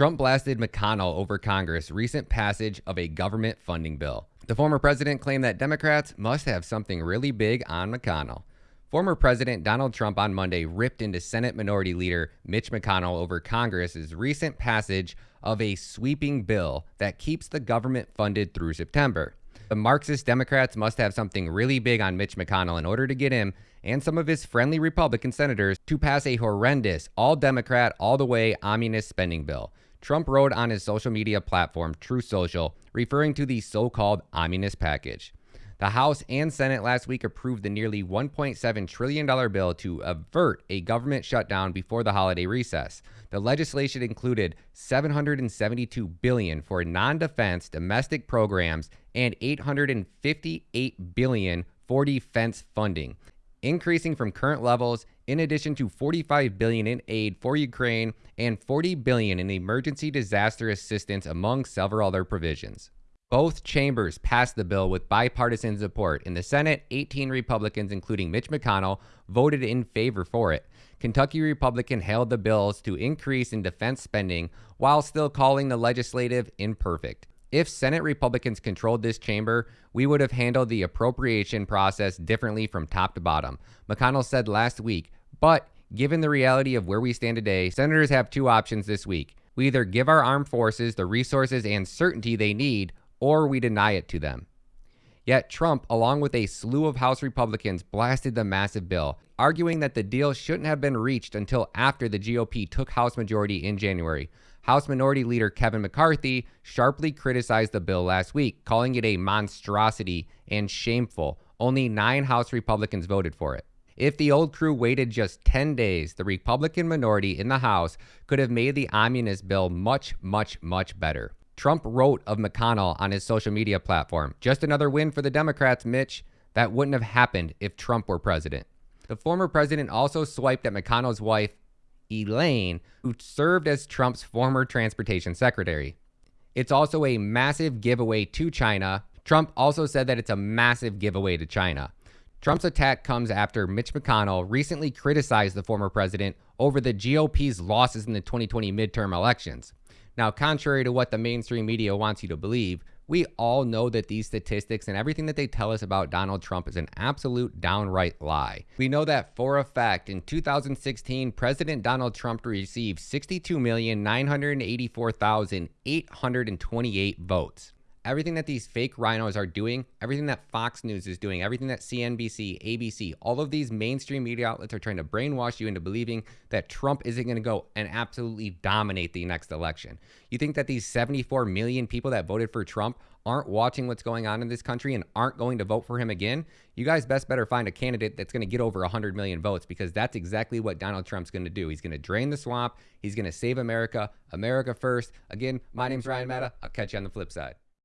Trump blasted McConnell over Congress' recent passage of a government funding bill. The former president claimed that Democrats must have something really big on McConnell. Former President Donald Trump on Monday ripped into Senate Minority Leader Mitch McConnell over Congress's recent passage of a sweeping bill that keeps the government funded through September. The Marxist Democrats must have something really big on Mitch McConnell in order to get him and some of his friendly Republican senators to pass a horrendous, all Democrat, all the way omnibus spending bill. Trump wrote on his social media platform, Truth Social, referring to the so called omnibus package. The House and Senate last week approved the nearly $1.7 trillion bill to avert a government shutdown before the holiday recess. The legislation included 772 billion for non-defense domestic programs and 858 billion for defense funding, increasing from current levels in addition to 45 billion in aid for Ukraine and 40 billion in emergency disaster assistance among several other provisions. Both chambers passed the bill with bipartisan support. In the Senate, 18 Republicans, including Mitch McConnell, voted in favor for it. Kentucky Republican hailed the bills to increase in defense spending while still calling the legislative imperfect. If Senate Republicans controlled this chamber, we would have handled the appropriation process differently from top to bottom. McConnell said last week, but given the reality of where we stand today, senators have two options this week. We either give our armed forces the resources and certainty they need, or we deny it to them. Yet Trump, along with a slew of House Republicans, blasted the massive bill, arguing that the deal shouldn't have been reached until after the GOP took House majority in January. House Minority Leader Kevin McCarthy sharply criticized the bill last week, calling it a monstrosity and shameful. Only nine House Republicans voted for it. If the old crew waited just 10 days, the Republican minority in the House could have made the omnibus bill much, much, much better. Trump wrote of McConnell on his social media platform. Just another win for the Democrats, Mitch. That wouldn't have happened if Trump were president. The former president also swiped at McConnell's wife, Elaine, who served as Trump's former transportation secretary. It's also a massive giveaway to China. Trump also said that it's a massive giveaway to China. Trump's attack comes after Mitch McConnell recently criticized the former president over the GOP's losses in the 2020 midterm elections. Now, contrary to what the mainstream media wants you to believe, we all know that these statistics and everything that they tell us about Donald Trump is an absolute downright lie. We know that for a fact in 2016, President Donald Trump received 62,984,828 votes everything that these fake RINOs are doing, everything that Fox News is doing, everything that CNBC, ABC, all of these mainstream media outlets are trying to brainwash you into believing that Trump isn't going to go and absolutely dominate the next election. You think that these 74 million people that voted for Trump aren't watching what's going on in this country and aren't going to vote for him again, you guys best better find a candidate that's going to get over 100 million votes because that's exactly what Donald Trump's going to do. He's going to drain the swamp. He's going to save America. America first. Again, my name's Ryan Meta. I'll catch you on the flip side.